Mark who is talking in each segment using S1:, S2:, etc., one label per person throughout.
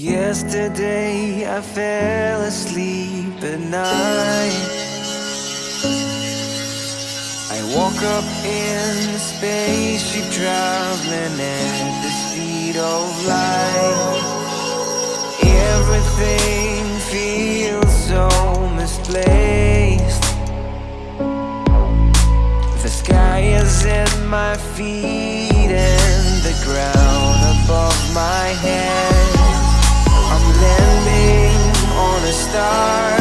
S1: Yesterday I fell asleep at night. I woke up in the spaceship traveling at the speed of light. Everything feels so misplaced. The sky is at my feet and the ground above my head on a star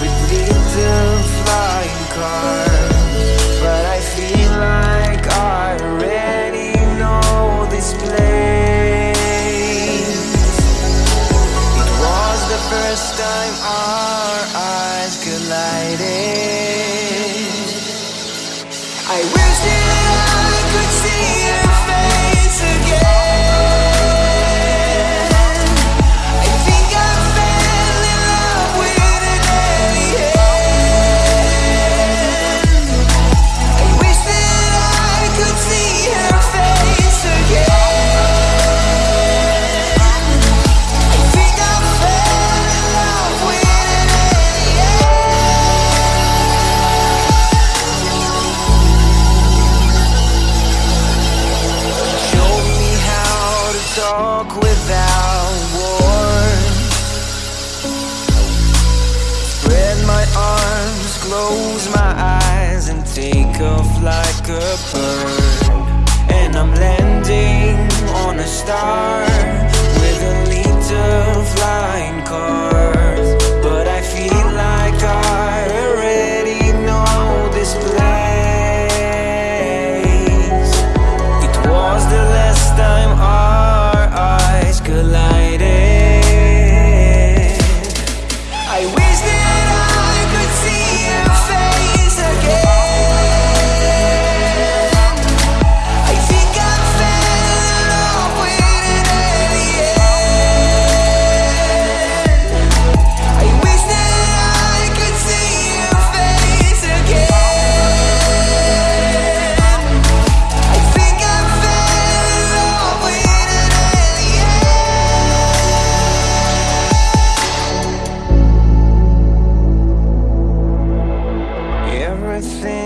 S1: with little flying cars. But I feel like I already know this place. It was the first time our eyes collided. I wish that I could see your talk without war Spread my arms, close my eyes And take off like a bird. And I'm landing on a star. Everything feels so